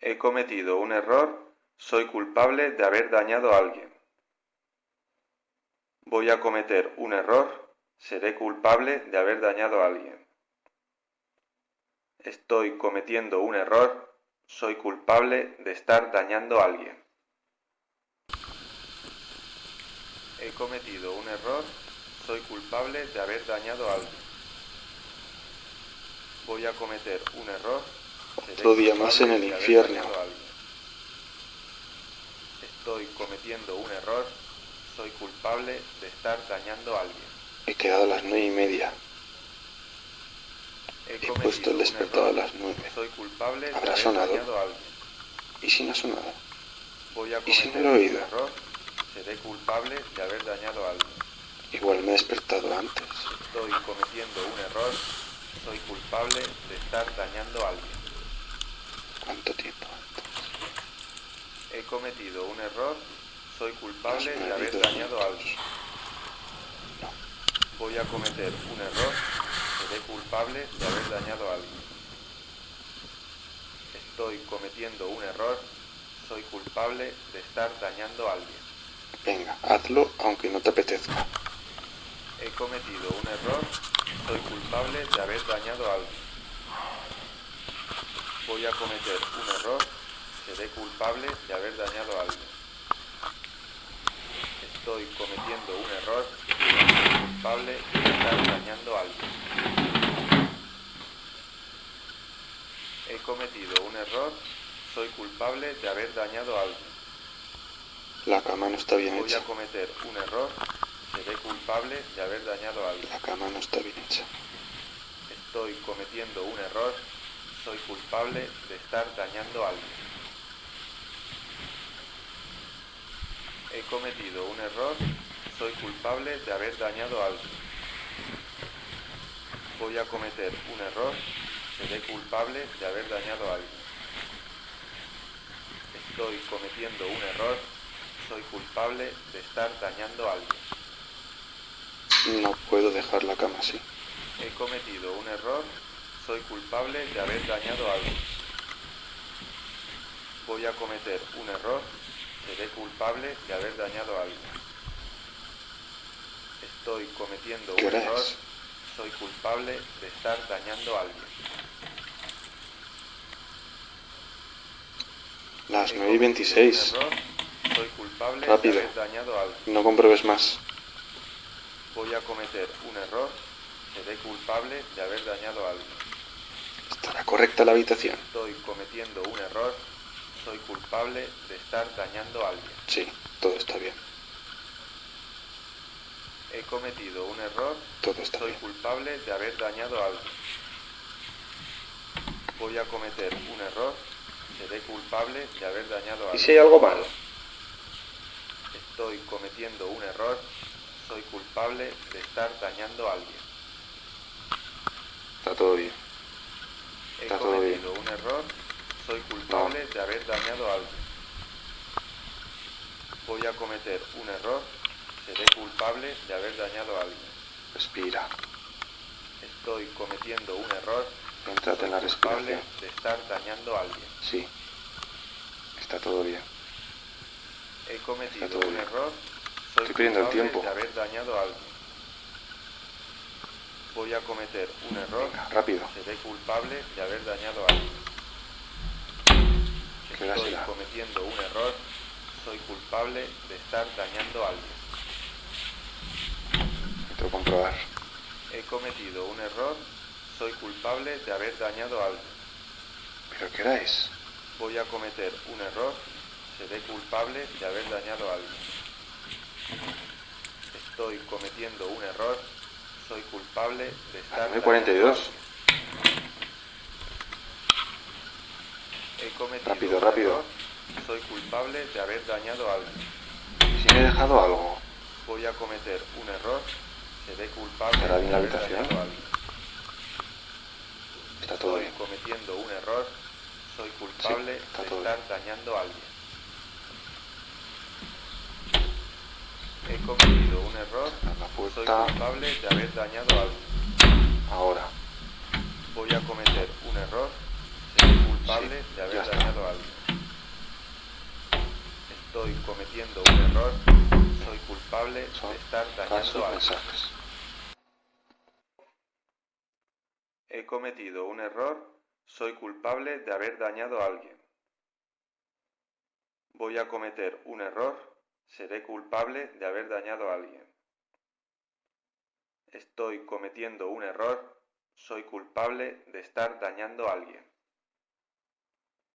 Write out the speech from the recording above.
He cometido un error. Soy culpable de haber dañado a alguien. Voy a cometer un error. Seré culpable de haber dañado a alguien. Estoy cometiendo un error. Soy culpable de estar dañando a alguien. He cometido un error. Soy culpable de haber dañado a alguien. Voy a cometer un error. Otro día más en el de infierno. Estoy cometiendo un error. Soy culpable de estar dañando a alguien. He quedado a las nueve y media. He, He puesto el despertador a las nueve. Soy culpable de ¿Habrá haber sonado? dañado a alguien. ¿Y si no ha sonado? Voy a ¿Y si no lo he oído? error. Seré culpable de haber dañado a alguien. Igual me he despertado antes. Estoy cometiendo un error. Soy culpable de estar dañando a alguien. ¿Cuánto tiempo antes? He cometido un error. Soy culpable de haber dañado a alguien. No. Voy a cometer un error. Seré culpable de haber dañado a alguien. Estoy cometiendo un error. Soy culpable de estar dañando a alguien. Venga, hazlo aunque no te apetezca. He cometido un error. Soy culpable de haber dañado a alguien. Voy a cometer un error. Seré culpable de haber dañado a alguien. Estoy cometiendo un error. Soy culpable de estar dañando a alguien. He cometido un error. Soy culpable de haber dañado a alguien. La cama no está bien Voy a hecha. cometer un error. Seré culpable de haber dañado a alguien. La cama no está bien hecha. Estoy cometiendo un error. Soy culpable de estar dañando a alguien. He cometido un error. Soy culpable de haber dañado a alguien. Voy a cometer un error. Seré culpable de haber dañado a alguien. Estoy cometiendo un error. Soy culpable de estar dañando a alguien. No puedo dejar la cama así. He cometido un error. Soy culpable de haber dañado a alguien. Voy a cometer un error. Seré culpable de haber dañado a alguien. Estoy cometiendo ¿Qué un error. es? Soy culpable de estar dañando a alguien. Las He 9 y cometido 26. un error. Soy culpable Rápido. de haber dañado a alguien. No compruebes más. Voy a cometer un error. Seré culpable de haber dañado a alguien. ¿Estará correcta la habitación? Estoy cometiendo un error. Soy culpable de estar dañando a alguien. Sí, todo está bien. He cometido un error. Todo está Soy bien. culpable de haber dañado a alguien. Voy a cometer un error. Seré culpable de haber dañado a ¿Y alguien. si hay algo malo? Estoy cometiendo un error. Soy culpable de estar dañando a alguien. Está todo bien. He Está todo bien. cometido un error. Soy culpable de haber dañado a alguien. Voy a cometer un error. Seré culpable de haber dañado a alguien. Respira. Estoy cometiendo un error. Céntrate en la respiración. de estar dañando a alguien. Sí. Está todo bien. He cometido un bien. error. Soy Estoy perdiendo el tiempo. de haber dañado a alguien. Voy a cometer un error. Venga, rápido. Seré culpable de haber dañado a alguien. ¿Qué hora Estoy será? cometiendo un error. Soy culpable de estar dañando a alguien. Tengo que comprobar. He cometido un error. Soy culpable de haber dañado a alguien. ¿Pero qué es? Voy a cometer un error. Seré culpable de haber dañado a alguien. Estoy cometiendo un error. Soy culpable de estar Las dañando a 9:42. alguien. He cometido Rápido, un rápido. error. Soy culpable de haber dañado a alguien. Si me he dejado algo. Voy a cometer un error. Seré culpable ¿Estará de bien la haber habitación? dañado a alguien. Está todo Estoy bien. cometiendo un error. Soy culpable Sí, de estar dañando a alguien. He cometido un error. Soy culpable de haber dañado a alguien. Ahora. Voy a cometer un error. Seré culpable Sí, de haber está. dañado a alguien. Estoy cometiendo un error. Soy culpable Son de estar dañando a alguien. mensajes. He cometido un error. Soy culpable de haber dañado a alguien. Voy a cometer un error. Seré culpable de haber dañado a alguien. Estoy cometiendo un error. Soy culpable de estar dañando a alguien.